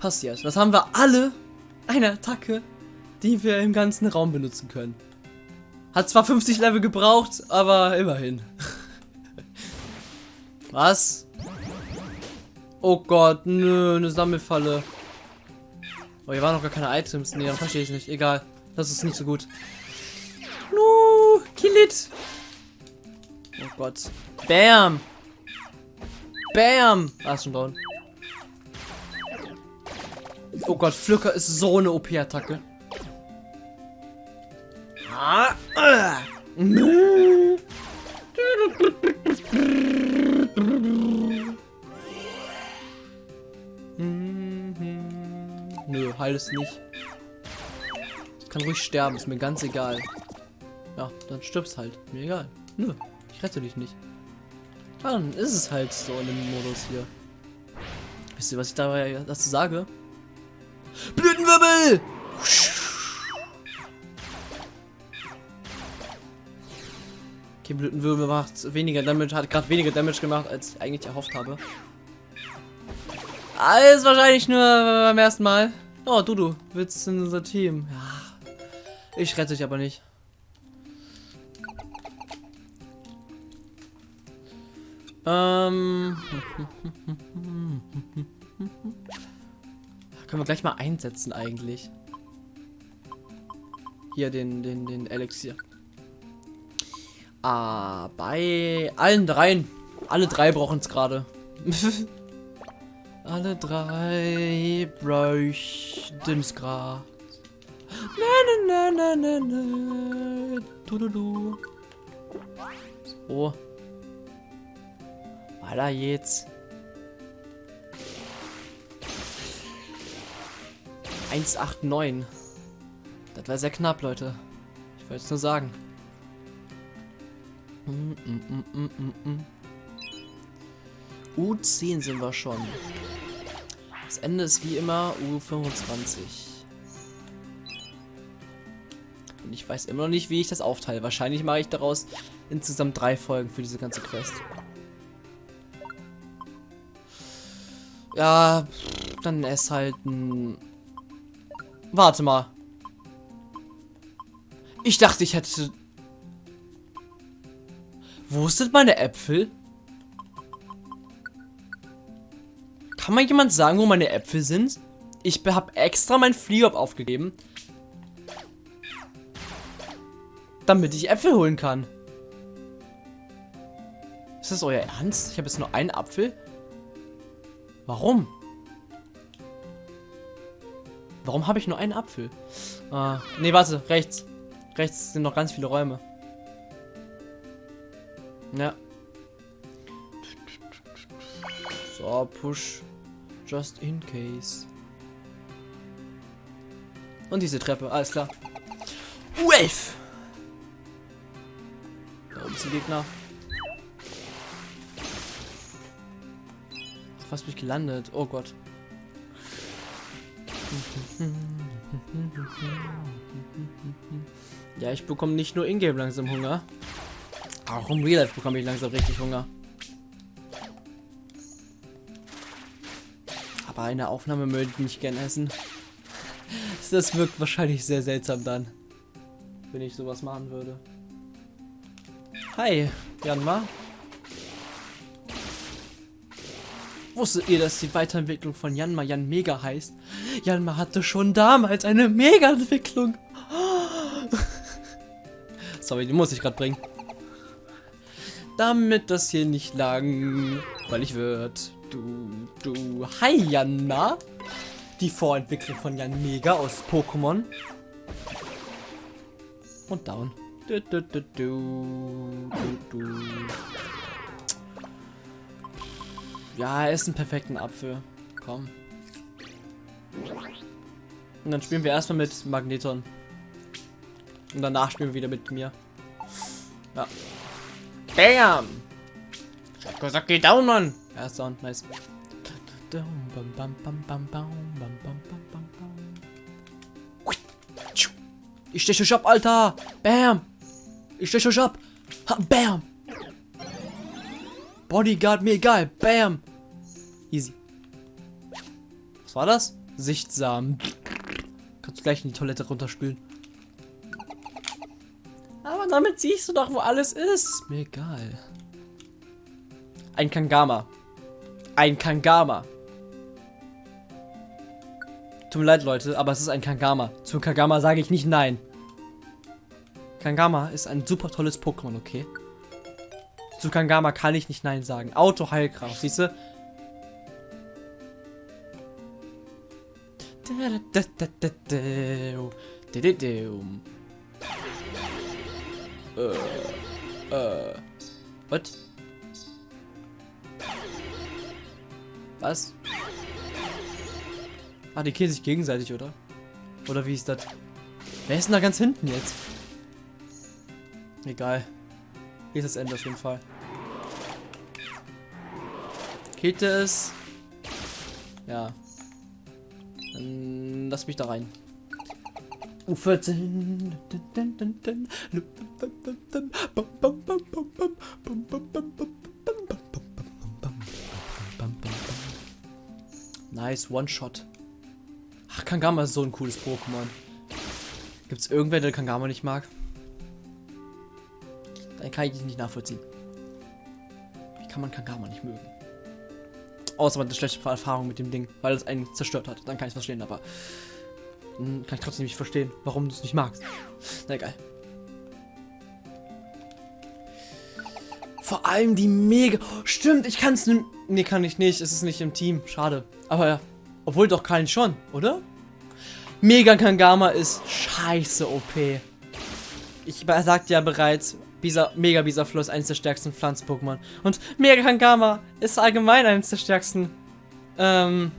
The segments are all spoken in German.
passiert. Das haben wir alle eine Attacke, die wir im ganzen Raum benutzen können. Hat zwar 50 Level gebraucht, aber immerhin. Was? Oh Gott, nö, eine Sammelfalle. Oh, hier waren noch gar keine Items. Nee, dann verstehe ich nicht. Egal. Das ist nicht so gut. No, kill it. Oh Gott. Bam. Bam. Ah, ist schon down. Oh Gott, Pflücker ist so eine OP-Attacke. Ah, äh. Nö, heil es nicht. Ich kann ruhig sterben, ist mir ganz egal. Ja, dann stirbst halt. Mir egal. Nö, ich rette dich nicht. Dann ist es halt so in dem Modus hier. Wisst ihr, was ich dabei dazu sage? Blütenwirbel! Okay, Blütenwirbel macht weniger Damage, hat gerade weniger Damage gemacht, als ich eigentlich erhofft habe. Alles wahrscheinlich nur beim ersten Mal. Oh, du, du, willst in unser Team. Ja, ich rette dich aber nicht. Ähm. Können wir gleich mal einsetzen eigentlich. Hier den, den, den Elixier. Ah, bei allen dreien. Alle drei brauchen es gerade. Alle drei bräuchten es gerade. Na, na, na, na, na. Du, du, du. So. Weiter jetzt. 189. Das war sehr knapp, Leute. Ich wollte es nur sagen. Mm, mm, mm, U10 sind wir schon. Das Ende ist wie immer U25. Und ich weiß immer noch nicht, wie ich das aufteile. Wahrscheinlich mache ich daraus insgesamt drei Folgen für diese ganze Quest. Ja, dann ist halt ein Warte mal. Ich dachte, ich hätte... Wo sind meine Äpfel? Kann mal jemand sagen, wo meine Äpfel sind? Ich habe extra mein Fliop aufgegeben. Damit ich Äpfel holen kann. Ist das euer Ernst? Ich habe jetzt nur einen Apfel? Warum? Warum habe ich nur einen Apfel? Ah, nee, warte, rechts. Rechts sind noch ganz viele Räume. Ja. So, push. Just in case. Und diese Treppe, alles klar. U11! Da oben ist der Gegner. Fast mich gelandet. Oh Gott. Ja, ich bekomme nicht nur Ingame langsam Hunger. Auch im Real Life bekomme ich langsam richtig Hunger. Aber eine Aufnahme möchte ich nicht gern essen. Das wirkt wahrscheinlich sehr seltsam dann, wenn ich sowas machen würde. Hi, Janma. Wusstet ihr, dass die Weiterentwicklung von Janma Jan Mega heißt? Janma hatte schon damals eine Mega-Entwicklung. Sorry, die muss ich gerade bringen. Damit das hier nicht lang, weil ich wird. Du, du, hi Janma. Die Vorentwicklung von Jan Mega aus Pokémon. Und down. Du, du, du, du, du, du. Ja, er ist ein perfekten Apfel. Komm. Und dann spielen wir erstmal mit Magneton. Und danach spielen wir wieder mit mir. Ja. Bam! Shakusaki down, Mann! Ist down, nice. Ich steche euch ab, Alter! Bam! Ich steche euch ab! Ha, bam! Bodyguard, mir egal! Bam! Easy. Was war das? Sichtsamen. Kannst du gleich in die Toilette runterspülen. Aber damit siehst du doch, wo alles ist. Ist mir egal. Ein Kangama. Ein Kangama. Tut mir leid, Leute, aber es ist ein Kangama. Zu Kangama sage ich nicht nein. Kangama ist ein super tolles Pokémon, okay? Zu Kangama kann ich nicht nein sagen. Auto Heilkraft, siehst du? Äh, äh, what? Was? Ah, die killen sich gegenseitig, oder? Oder wie ist das? Wer ist denn da ganz hinten jetzt? Egal. Hier ist das Ende auf jeden Fall. Killt es? Ja. Dann lass mich da rein. U14. Nice, One-Shot. Ach, Kangama ist so ein cooles Pokémon. Gibt es irgendwer, der Kangama nicht mag? Dann kann ich dich nicht nachvollziehen. Wie kann man Kangama nicht mögen? Außer man hat eine schlechte Erfahrung mit dem Ding, weil es einen zerstört hat. Dann kann ich es verstehen, aber hm, kann ich trotzdem nicht verstehen, warum du es nicht magst. Na egal. Vor allem die mega... Stimmt, ich kann es... Nee, kann ich nicht. Es ist nicht im Team. Schade. Aber ja. Obwohl doch kein schon, oder? Mega Kangama ist scheiße OP. Ich sagte ja bereits, Bisa, Mega Bisaflow ist eines der stärksten Pflanz-Pokémon. Und Mega Kangama ist allgemein eines der stärksten, ähm,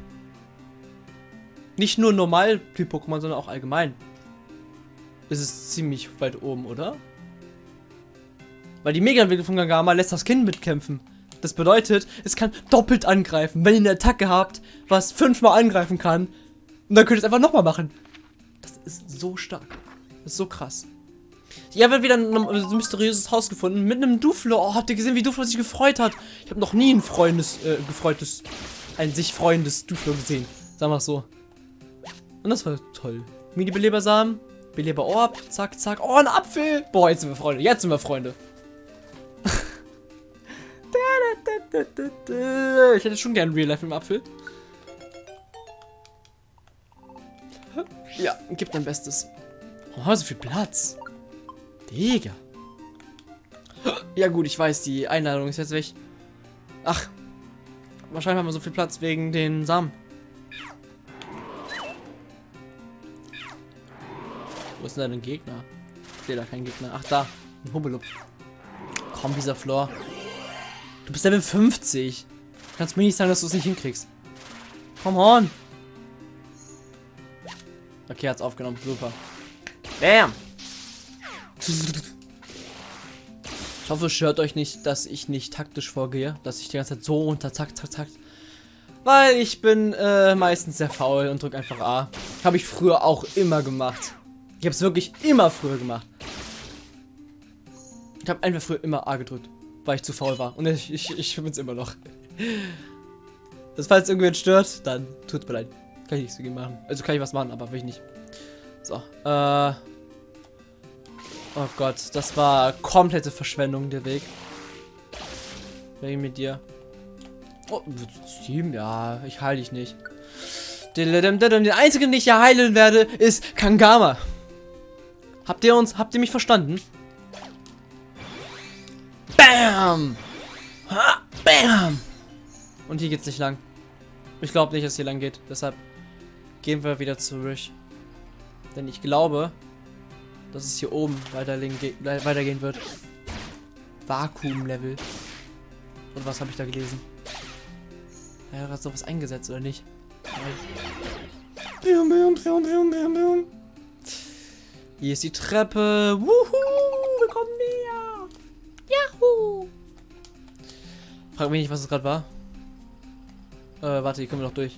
nicht nur Normal-Typ-Pokémon, sondern auch allgemein. Ist es ziemlich weit oben, oder? Weil die Mega-Entwicklung von Kangama lässt das Kind mitkämpfen. Das bedeutet, es kann doppelt angreifen. Wenn ihr eine Attacke habt, was fünfmal angreifen kann, und dann könnt ihr es einfach nochmal machen. Das ist so stark. Das ist so krass. Ich habe wieder ein, mysteriöses Haus gefunden mit einem Duflo. Oh, habt ihr gesehen, wie Duflo sich gefreut hat? Ich habe noch nie ein freundes, äh, gefreutes, ein sich freundes Duflo gesehen. Sagen wir so. Und das war toll. Mini-Belebersamen, Beleber-Orb, zack, zack. Oh, ein Apfel! Boah, jetzt sind wir Freunde. Jetzt sind wir Freunde. ich hätte schon gern Real Life im Apfel. Ja, gib dein Bestes. Oh, so viel Platz. Digga. Ja gut, ich weiß, die Einladung ist jetzt weg. Ach. Wahrscheinlich haben wir so viel Platz wegen den Samen. Wo ist denn ein Gegner? Ich sehe da keinen Gegner. Ach, da. Ein Hubbelupf. Komm, dieser Floor. Du bist Level 50. Du kannst mir nicht sagen, dass du es nicht hinkriegst. Komm on. Okay, hat's aufgenommen. Super. Bam. Ich hoffe, es stört euch nicht, dass ich nicht taktisch vorgehe. Dass ich die ganze Zeit so unter Takt, Takt, Takt. Weil ich bin äh, meistens sehr faul und drücke einfach A. Habe ich früher auch immer gemacht. Ich habe es wirklich immer früher gemacht. Ich habe einfach früher immer A gedrückt, weil ich zu faul war. Und ich, ich, ich bin es immer noch. Das falls irgendwen stört, dann tut mir leid. Kann ich nichts dagegen machen. Also kann ich was machen, aber will ich nicht. So, äh... Oh Gott, das war komplette Verschwendung, der Weg. Wegen mit dir. Oh, Team, ja, ich heile dich nicht. Den einzigen, den ich hier heilen werde, ist Kangama. Habt ihr uns, habt ihr mich verstanden? Bam! Ha, bam! Und hier geht's nicht lang. Ich glaube nicht, dass hier lang geht. Deshalb gehen wir wieder zurück. Denn ich glaube, dass es hier oben weitergehen wird. Vakuum-Level. Und was habe ich da gelesen? Ja, hat sowas eingesetzt, oder nicht? Bium, bium, bium, bium, bium, bium. Hier ist die Treppe. Wuhu, wir kommen näher. Yahoo. Frag mich nicht, was es gerade war. Äh, warte, hier kommen wir noch durch.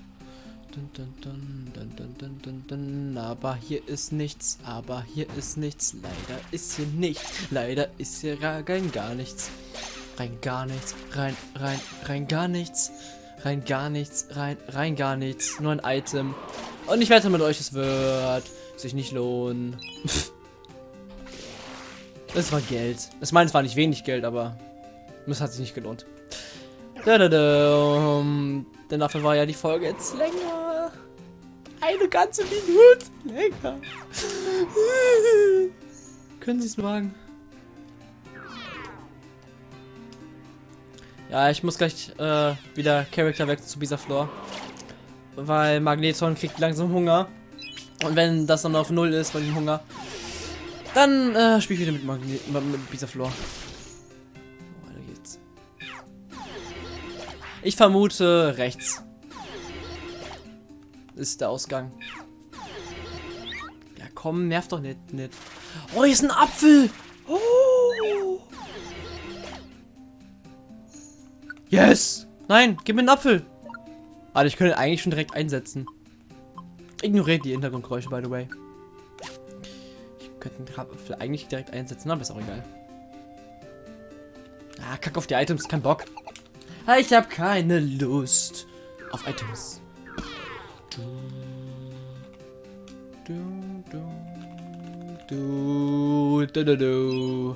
Aber hier ist nichts, aber hier ist nichts. Leider ist hier nichts. Leider ist hier rein gar nichts. Rein gar nichts. Rein, rein, rein gar nichts. Rein gar nichts, rein, rein gar nichts. Nur ein Item. Und ich wette mit euch, es wird sich nicht lohnen. Es war Geld. Ich meine, es war nicht wenig Geld, aber es hat sich nicht gelohnt. Da, da, da. Denn dafür war ja die Folge jetzt länger. Eine ganze Minute länger. Können Sie es wagen? Ja, ich muss gleich äh, wieder Charakter weg zu Bisaflor. Weil Magneton kriegt langsam Hunger. Und wenn das dann auf Null ist, bei dem Hunger, dann äh, spiele ich wieder mit, Magne mit Bisaflor. Oh, weiter geht's. Ich vermute rechts. Ist der Ausgang. Ja komm, nerv doch nicht, nicht. Oh, hier ist ein Apfel! Oh. Yes! Nein, gib mir einen Apfel! Alter, ich könnte eigentlich schon direkt einsetzen. Ignoriert die Hintergrundgeräusche, by the way. Ich könnte den Apfel eigentlich direkt einsetzen, aber ist auch egal. Ah, kack auf die Items, kein Bock. Ah, ich habe keine Lust auf Items. Du, du, du, du.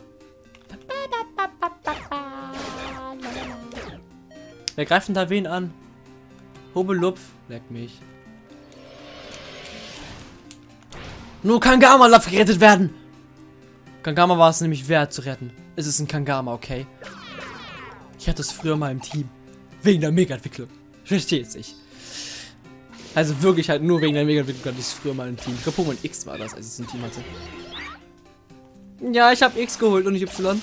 Wer greift da wen an? Hobelupf, leck mich. Nur Kangama darf gerettet werden. Kangama war es nämlich wert zu retten. Es ist ein Kangama, okay? Ich hatte es früher mal im Team. Wegen der Mega-Entwicklung. Versteht sich. Also wirklich halt nur wegen der Mega-Entwicklung hatte ich früher mal im Team. Ich glaube, Pokémon X war das, als ich es im Team hatte. Ja, ich habe X geholt und nicht Y.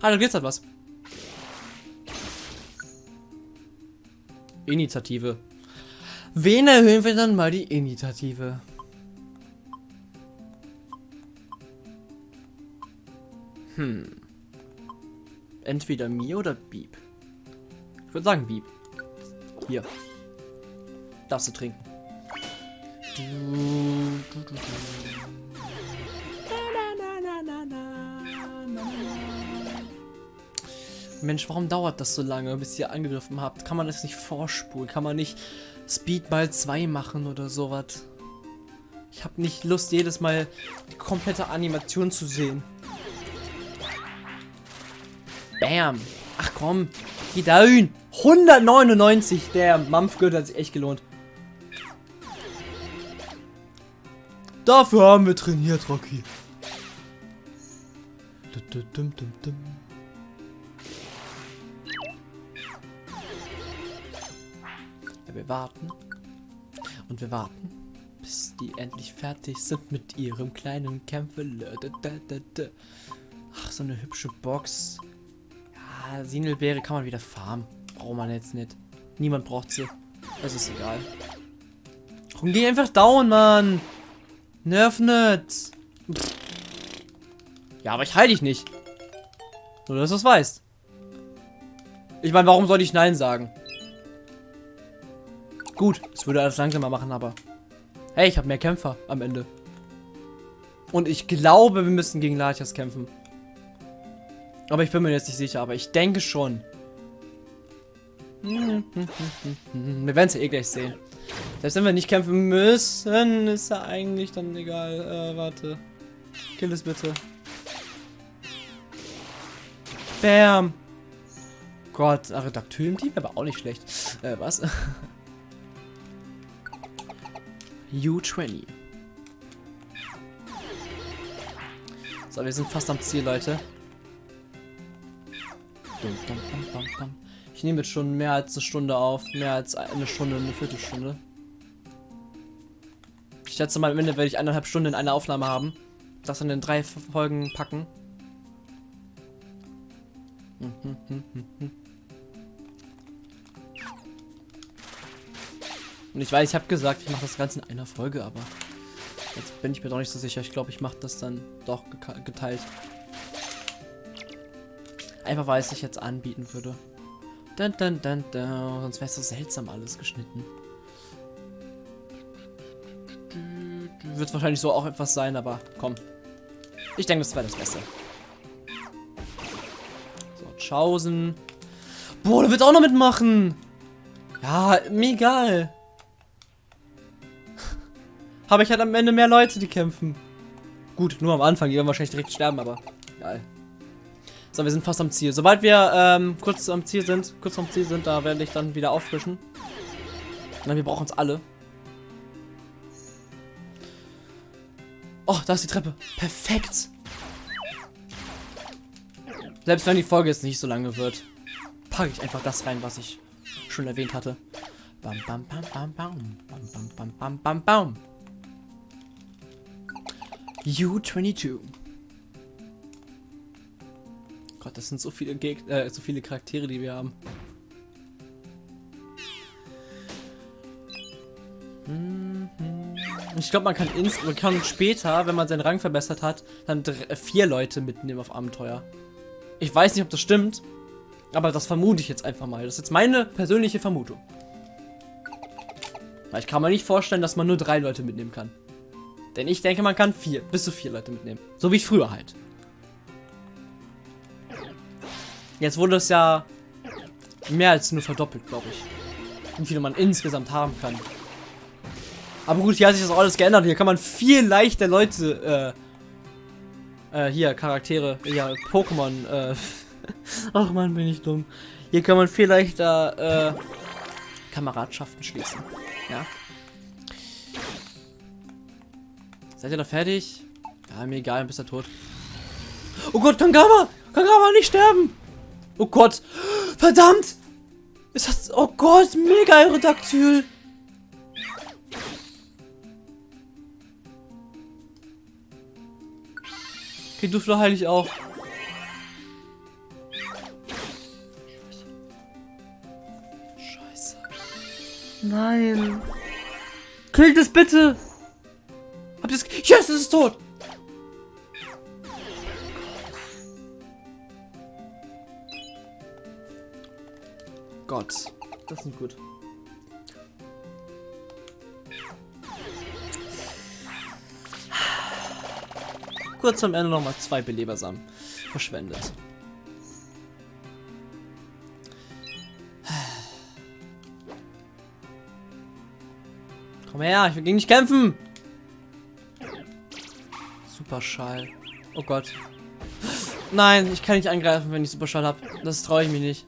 Ah, da geht's halt was. Initiative. Wen erhöhen wir dann mal die Initiative? Hm. Entweder mir oder Beep. Ich würde sagen Beep. Hier. Darfst du trinken. Mensch, warum dauert das so lange, bis ihr angegriffen habt? Kann man das nicht vorspulen? Kann man nicht Speed mal 2 machen oder sowas? Ich habe nicht Lust, jedes Mal die komplette Animation zu sehen. Bam. Ach komm, geh hin. 199, der Mampfgürtel hat sich echt gelohnt. Dafür haben wir trainiert, Rocky. Ja, wir warten. Und wir warten, bis die endlich fertig sind mit ihrem kleinen Kämpfe. Ach, so eine hübsche Box. Ja, Sinelbeere kann man wieder farmen. Braucht man jetzt nicht. Niemand braucht sie. Das ist egal. Komm, geh einfach down, Mann. Nerv nicht. Ja, aber ich heile dich nicht. Nur, dass du es weißt. Ich meine, warum soll ich Nein sagen? Gut, es würde alles langsamer machen, aber... Hey, ich habe mehr Kämpfer am Ende. Und ich glaube, wir müssen gegen Latias kämpfen. Aber ich bin mir jetzt nicht sicher, aber ich denke schon. Wir werden es ja eh gleich sehen. Selbst wenn wir nicht kämpfen müssen, ist ja eigentlich dann egal. Äh, warte. Kill es bitte. Bam. Gott, Redakteur im Team, aber auch nicht schlecht. Äh, was? U20. So, wir sind fast am Ziel, Leute. Ich nehme jetzt schon mehr als eine Stunde auf. Mehr als eine Stunde, eine Viertelstunde. Ich schätze mal, am Ende werde ich eineinhalb Stunden in einer Aufnahme haben. Das dann in drei Folgen packen. Und ich weiß, ich habe gesagt, ich mache das Ganze in einer Folge, aber jetzt bin ich mir doch nicht so sicher. Ich glaube, ich mache das dann doch geteilt. Einfach weil es sich jetzt anbieten würde. Dun, dun, dun, dun. Sonst wäre es so seltsam alles geschnitten. Wird wahrscheinlich so auch etwas sein, aber komm. Ich denke, das wäre das Beste. So, Chausen. Boah, du willst auch noch mitmachen. Ja, mir egal. Habe ich halt am Ende mehr Leute, die kämpfen. Gut, nur am Anfang, die werden wahrscheinlich direkt sterben, aber geil. So, wir sind fast am Ziel. Sobald wir ähm, kurz am Ziel sind, kurz vom Ziel sind, da werde ich dann wieder auffrischen. Nein, wir brauchen uns alle. Oh, da ist die Treppe. Perfekt. Selbst wenn die Folge jetzt nicht so lange wird, packe ich einfach das rein, was ich schon erwähnt hatte. Bam, bam, bam, bam, bam. Bam, bam, bam, bam, bam, bam. U22. Gott, das sind so viele Geg äh, so viele Charaktere, die wir haben. Mhm. Ich glaube, man kann ins man kann später, wenn man seinen Rang verbessert hat, dann vier Leute mitnehmen auf Abenteuer. Ich weiß nicht, ob das stimmt, aber das vermute ich jetzt einfach mal. Das ist jetzt meine persönliche Vermutung. Ich kann mir nicht vorstellen, dass man nur drei Leute mitnehmen kann. Denn ich denke, man kann vier, bis zu vier Leute mitnehmen. So wie früher halt. Jetzt wurde es ja mehr als nur verdoppelt, glaube ich. Wie viele man insgesamt haben kann. Aber gut, hier hat sich das alles geändert. Hier kann man viel leichter Leute, äh, äh, hier, Charaktere, ja, Pokémon, äh, ach man, bin ich dumm. Hier kann man viel leichter, äh, Kameradschaften schließen, ja. Seid ihr da fertig? Ja, mir egal, bist du tot. Oh Gott, Kangama! Kangama, nicht sterben! Oh Gott! Verdammt! Ist das... Oh Gott, mega Aerodactyl! Okay, du heil ich auch. Scheiße. Nein. Killt es bitte! Habt ihr es... Yes, es ist tot! Gott. Das ist gut. Kurz am Ende nochmal zwei Belebersamen verschwendet. Komm her, ich will gegen dich kämpfen! Superschall. Oh Gott. Nein, ich kann nicht angreifen, wenn ich Superschall habe. Das traue ich mich nicht.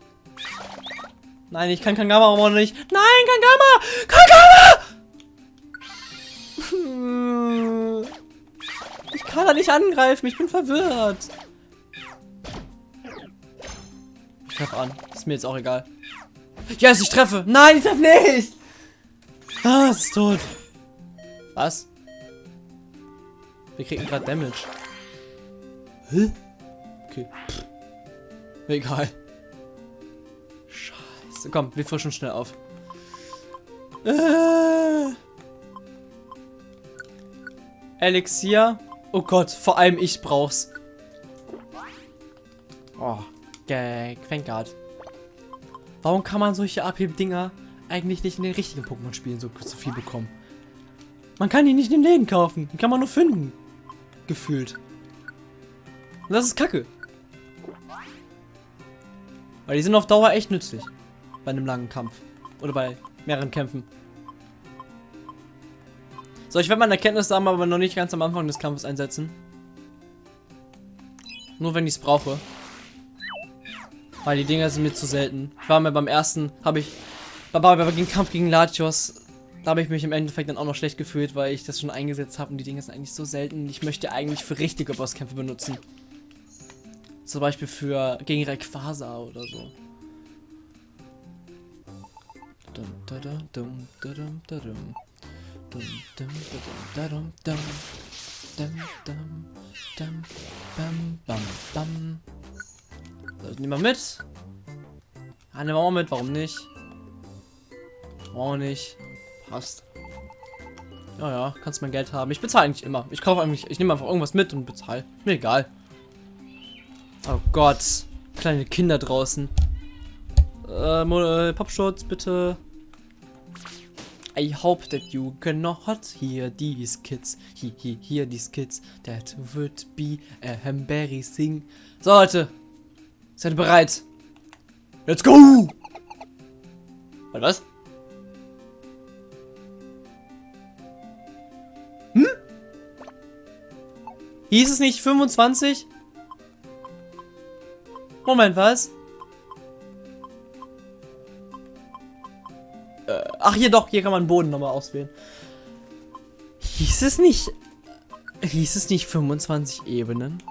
Nein, ich kann Kangama auch nicht. Nein, Kangama! Kangama! Ich kann da nicht angreifen. Ich bin verwirrt. Ich treffe an. Ist mir jetzt auch egal. Yes, ich treffe. Nein, ich treffe nicht. Ah, es ist tot. Was? Wir kriegen gerade Damage. Hä? Okay. Egal. Scheiße. Komm, wir frischen schnell auf. Äh. Elixier. Oh Gott, vor allem ich brauch's. Oh, Vanguard. Warum kann man solche AP-Dinger eigentlich nicht in den richtigen Pokémon-Spielen so, so viel bekommen? Man kann die nicht in den Läden kaufen. Die kann man nur finden gefühlt. Und das ist kacke. Weil die sind auf Dauer echt nützlich. Bei einem langen Kampf. Oder bei mehreren Kämpfen. So, ich werde meine Erkenntnisse haben, aber noch nicht ganz am Anfang des Kampfes einsetzen. Nur wenn ich es brauche. Weil die Dinger sind mir zu selten. Ich war mir beim ersten, habe ich, bei, bei, bei, Kampf gegen Latios da habe ich mich im Endeffekt dann auch noch schlecht gefühlt, weil ich das schon eingesetzt habe und die Dinge sind eigentlich so selten. Ich möchte eigentlich für richtige Bosskämpfe benutzen. Zum Beispiel für gegen Rayquaza oder so. So, nehmen wir mit. Ja, nehmen wir auch mit, warum nicht? Auch nicht. Passt. Ja, ja, kannst mein Geld haben. Ich bezahle eigentlich immer. Ich kaufe eigentlich, ich nehme einfach irgendwas mit und bezahle. Mir egal. Oh Gott. Kleine Kinder draußen. Äh, Popschutz, bitte. I hope that you cannot hear these kids. He, he, hear these kids. That would be a embarrassing. So, Leute. Seid bereit? Let's go! Warte, was? Hm? Hieß es nicht 25? Moment, was? Ach, hier doch, hier kann man Boden nochmal auswählen. Hieß es nicht... Hieß es nicht 25 Ebenen?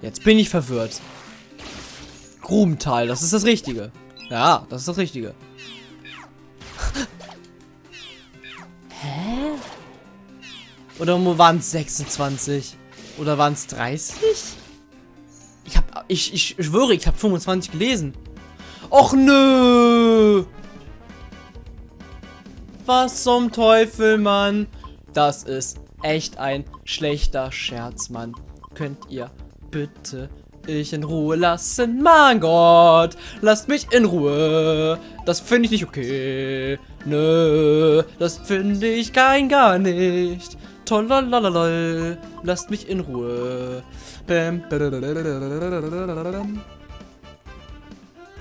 Jetzt bin ich verwirrt. Grubental, das ist das Richtige. Ja, das ist das Richtige. Hä? Oder waren es 26? Oder waren es 30? Ich hab, ich, ich schwöre, ich habe 25 gelesen. Och nö! Was zum Teufel, Mann? Das ist echt ein schlechter Scherz, Mann. Könnt ihr bitte ich in Ruhe lassen? Mein Gott, lasst mich in Ruhe. Das finde ich nicht okay. Nö, das finde ich kein gar nicht. Tollalalala, lasst mich in Ruhe.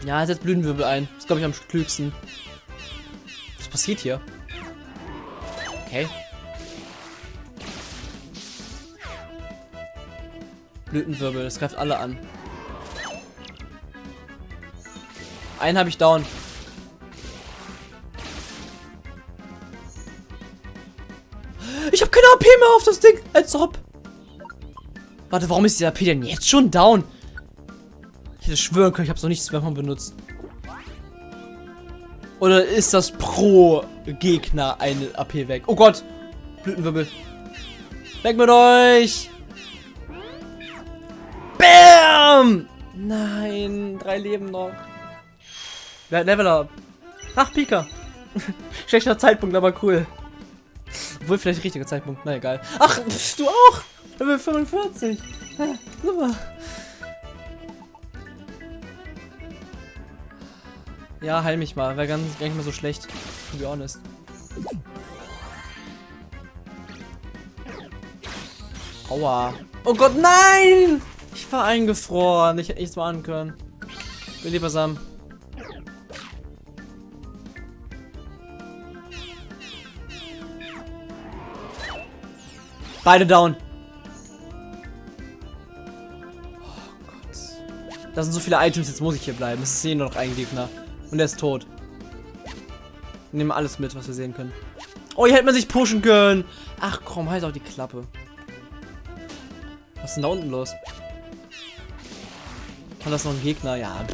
Ja, setzt Blütenwirbel ein. Das glaube ich am klügsten. Was passiert hier? Okay. Blütenwirbel, das greift alle an. Einen habe ich down. Ich habe keine AP mehr auf das Ding. Als ob. Warte, warum ist die AP denn jetzt schon down? Ich hätte schwören können, ich habe es noch nicht zweimal benutzt. Oder ist das pro Gegner eine AP weg? Oh Gott. Blütenwirbel. Weg mit euch. Bam! Nein, drei Leben noch. Wer hat Level Up? Ach, Pika. Schlechter Zeitpunkt, aber cool. Obwohl, vielleicht richtiger Zeitpunkt. Na egal. Ach, du auch. Level 45. Ja, super. Ja, heil mich mal. Wäre gar nicht mal so schlecht. To be honest. Aua. Oh Gott, nein! Ich war eingefroren. Ich hätte nichts machen können. Bin lieber Sam. Beide down. Oh Gott. Da sind so viele Items, jetzt muss ich hier bleiben. Es ist hier nur noch ein Gegner. Und er ist tot. Wir nehmen alles mit, was wir sehen können. Oh, hier hätte man sich pushen können. Ach komm, halt auch die Klappe. Was ist denn da unten los? War das noch ein Gegner? Ja.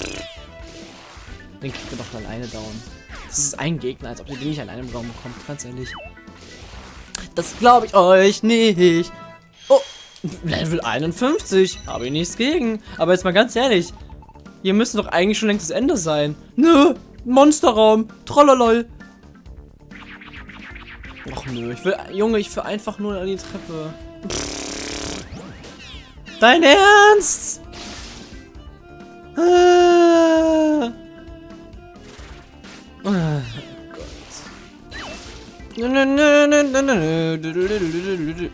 Den kriegt er doch alleine down. Das ist ein Gegner, als ob ihr den nicht alleine im Raum bekommt. Ganz ehrlich. Das glaube ich euch nicht. Oh, Level 51. Habe ich nichts gegen. Aber jetzt mal ganz ehrlich. Hier müsste doch eigentlich schon längst das Ende sein. Nö, Monsterraum. Trollolol. Ach nö, ich will, Junge, ich will einfach nur an die Treppe. Dein Ernst? Ah. Gott.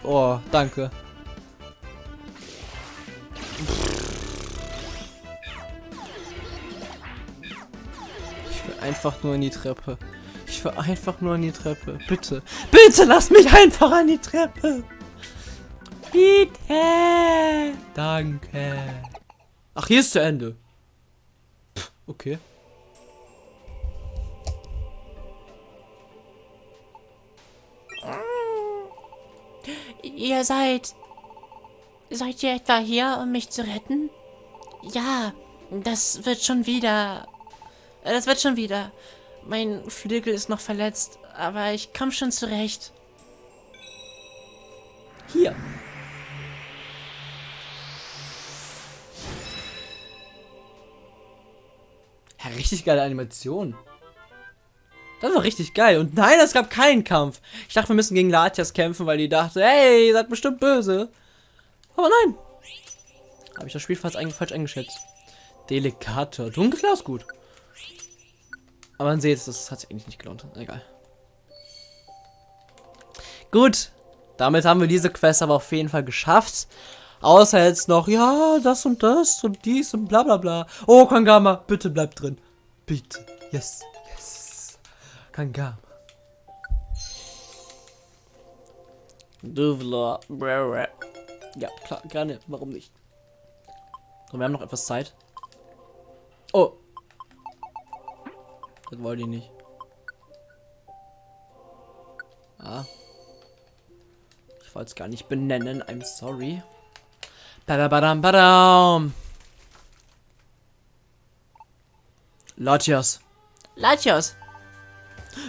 Oh, danke. Einfach nur in die Treppe. Ich will einfach nur an die Treppe. Bitte. Bitte lass mich einfach an die Treppe. Bitte. Danke. Ach, hier ist zu Ende. Okay. Ihr seid... Seid ihr etwa hier, um mich zu retten? Ja, das wird schon wieder... Das wird schon wieder. Mein Flügel ist noch verletzt, aber ich komme schon zurecht. Hier. Ja, richtig geile Animation. Das war richtig geil. Und nein, es gab keinen Kampf. Ich dachte, wir müssen gegen Latias kämpfen, weil die dachte, hey, ihr seid bestimmt böse. Aber nein. Habe ich das Spiel fast falsch eingeschätzt. Delikater. Dunkler ist gut. Aber man sieht, das hat sich eigentlich nicht gelohnt. Egal. Gut. Damit haben wir diese Quest aber auf jeden Fall geschafft. Außer jetzt noch, ja, das und das und dies und bla bla bla. Oh, Kangama, bitte bleib drin. Bitte. Yes, yes. Kangama. Duvla. Ja, klar, gerne. Warum nicht? So, wir haben noch etwas Zeit. Oh. Das wollte ich nicht. Ah. Ich wollte es gar nicht benennen. I'm sorry. Badabadam, badam. Latias. Latios,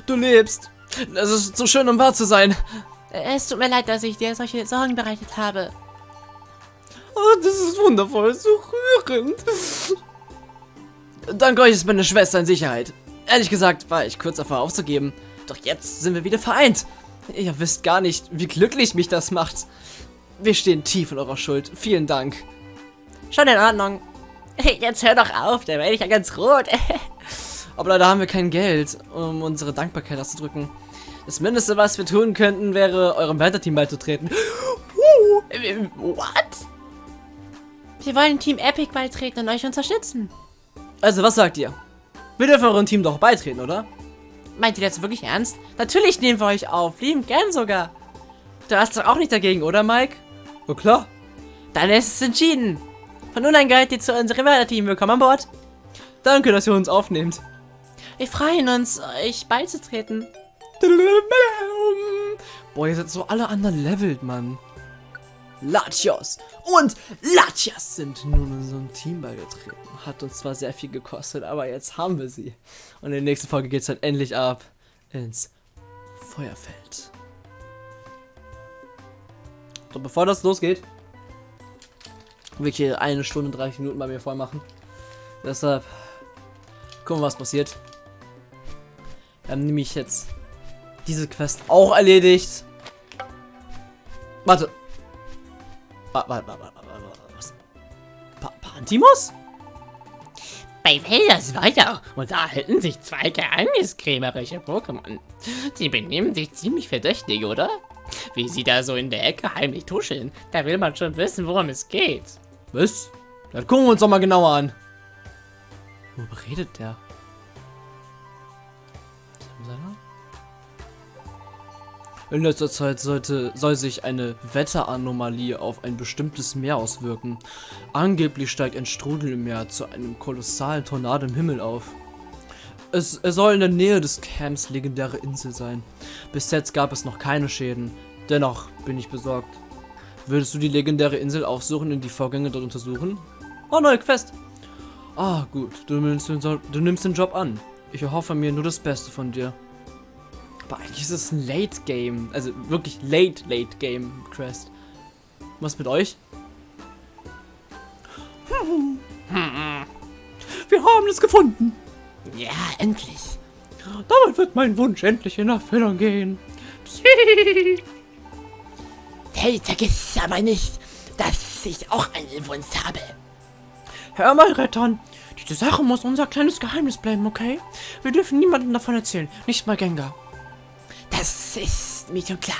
Du lebst. Es ist so schön, um wahr zu sein. es tut mir leid, dass ich dir solche Sorgen bereitet habe. Oh, das ist wundervoll, so rührend. Dank euch ist meine Schwester in Sicherheit. Ehrlich gesagt war ich kurz davor aufzugeben. Doch jetzt sind wir wieder vereint. Ihr wisst gar nicht, wie glücklich mich das macht. Wir stehen tief in eurer Schuld. Vielen Dank. Schon in Ordnung. Jetzt hör doch auf, da werde ich ja ganz rot. Aber leider haben wir kein Geld, um unsere Dankbarkeit auszudrücken. Das Mindeste, was wir tun könnten, wäre, eurem Weiterteam beizutreten. What? Wir wollen Team Epic beitreten und euch unterstützen. Also, was sagt ihr? Wir dürfen eurem Team doch beitreten, oder? Meint ihr das wirklich ernst? Natürlich nehmen wir euch auf, lieben gern sogar. Du hast doch auch nicht dagegen, oder Mike? Na klar. Dann ist es entschieden. Von nun an gehört ihr zu unserem Weiterteam. Willkommen an Bord. Danke, dass ihr uns aufnehmt. Wir freuen uns, euch beizutreten. Boah, ihr seid so alle underlevelt, Mann. Latios und Latias sind nun in unserem Team beigetreten. Hat uns zwar sehr viel gekostet, aber jetzt haben wir sie. Und in der nächsten Folge geht es dann endlich ab ins Feuerfeld. So, bevor das losgeht, will ich hier eine Stunde 30 Minuten bei mir voll machen. Deshalb gucken wir, was passiert. Wir haben nämlich jetzt diese Quest auch erledigt. Warte. Was? Pa Pantimos? Bei Velders Weiter unterhalten sich zwei geheimniskrämerische Pokémon. Die benehmen sich ziemlich verdächtig, oder? Wie sie da so in der Ecke heimlich tuscheln, da will man schon wissen, worum es geht. Was? Dann gucken wir uns doch mal genauer an. Worüber redet der? In letzter Zeit sollte, soll sich eine Wetteranomalie auf ein bestimmtes Meer auswirken. Angeblich steigt ein Strudel im Meer zu einem kolossalen Tornado im Himmel auf. Es, es soll in der Nähe des Camps legendäre Insel sein. Bis jetzt gab es noch keine Schäden. Dennoch bin ich besorgt. Würdest du die legendäre Insel aufsuchen und die Vorgänge dort untersuchen? Oh, neue Quest. Ah, gut. Du nimmst, den, du nimmst den Job an. Ich erhoffe mir nur das Beste von dir. Aber eigentlich ist es ein Late Game. Also wirklich Late, Late Game Quest. Was mit euch? Wir haben es gefunden. Ja, endlich. Damit wird mein Wunsch endlich in Erfüllung gehen. Hey, vergiss aber nicht, dass ich auch einen Wunsch habe. Hör mal, Rettern. Diese Sache muss unser kleines Geheimnis bleiben, okay? Wir dürfen niemandem davon erzählen. Nicht mal Gengar. Das ist mir schon klar.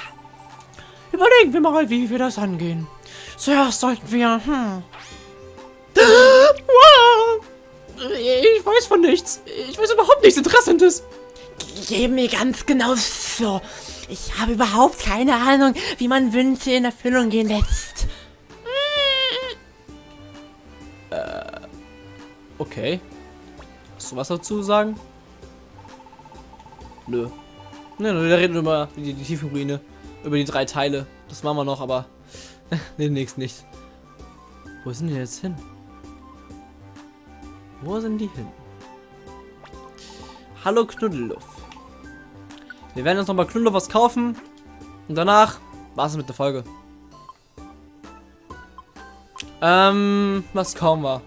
Überlegen wir mal, wie wir das angehen. Zuerst sollten wir, hm. Wow. Ich weiß von nichts. Ich weiß überhaupt nichts Interessantes. Geh mir ganz genau so. Ich habe überhaupt keine Ahnung, wie man Wünsche in Erfüllung gehen lässt. Okay. Hast du was dazu zu sagen? Nö. Ne, wir reden über die, die Tiefenruine. Über die drei Teile. Das machen wir noch, aber demnächst nicht. Wo sind die jetzt hin? Wo sind die hin? Hallo Knuddelluff. Wir werden uns noch bei Knuddelluff was kaufen. Und danach war's es mit der Folge. Ähm, was kaufen wir?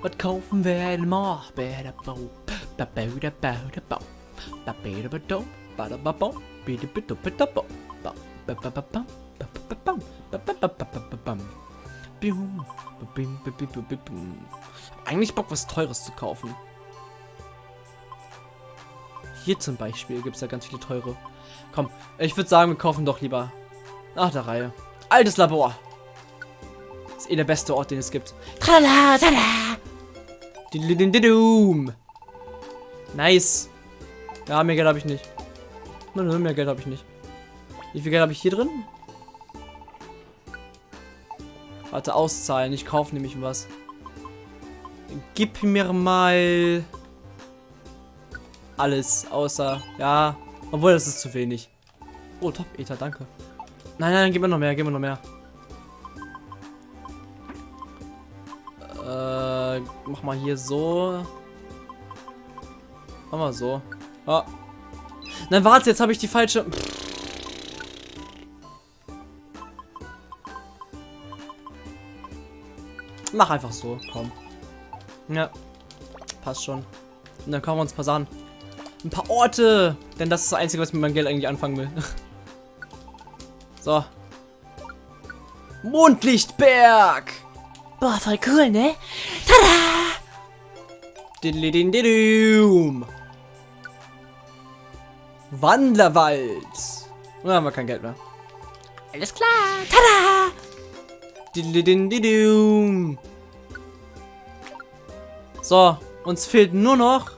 Was kaufen wir denn mal? Eigentlich Bock, was Teures zu kaufen. Hier zum Beispiel gibt es ja ganz viele teure. Komm, ich würde sagen, wir kaufen doch lieber nach der Reihe. Altes Labor. Ist eh der beste Ort, den es gibt. Tralala! Dididididum. Nice. Ja, mehr Geld habe ich nicht. Nö, nö, mehr Geld habe ich nicht. Wie viel Geld habe ich hier drin? Warte, auszahlen. Ich kaufe nämlich was. Gib mir mal alles, außer, ja, obwohl das ist zu wenig. Oh, top, Ether, danke. Nein, nein, gib mir noch mehr, gib mir noch mehr. Äh, mach mal hier so. Mach mal so. Ah. Nein, warte, jetzt habe ich die falsche. Mach einfach so, komm. Ja, passt schon. Und dann kaufen wir uns ein paar Sachen. Ein paar Orte. Denn das ist das Einzige, was ich mit meinem Geld eigentlich anfangen will. so. Mondlichtberg. Boah, voll cool, ne? Tada! Diddelidindidum. Wandlerwald. Da haben wir kein Geld mehr. Alles klar. Tada! So, uns fehlt nur noch.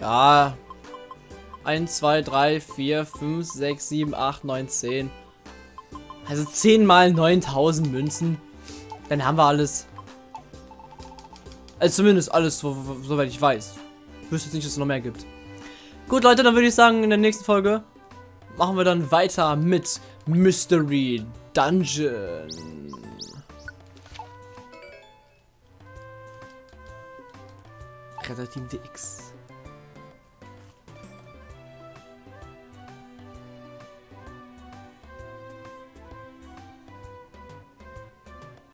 Ja. 1, 2, 3, 4, 5, 6, 7, 8, 9, 10. Also 10 mal 9000 Münzen. Dann haben wir alles. Also zumindest alles, so, soweit ich weiß. Ich wüsste jetzt nicht, dass es noch mehr gibt. Gut, Leute, dann würde ich sagen, in der nächsten Folge machen wir dann weiter mit Mystery Dungeon. Team DX.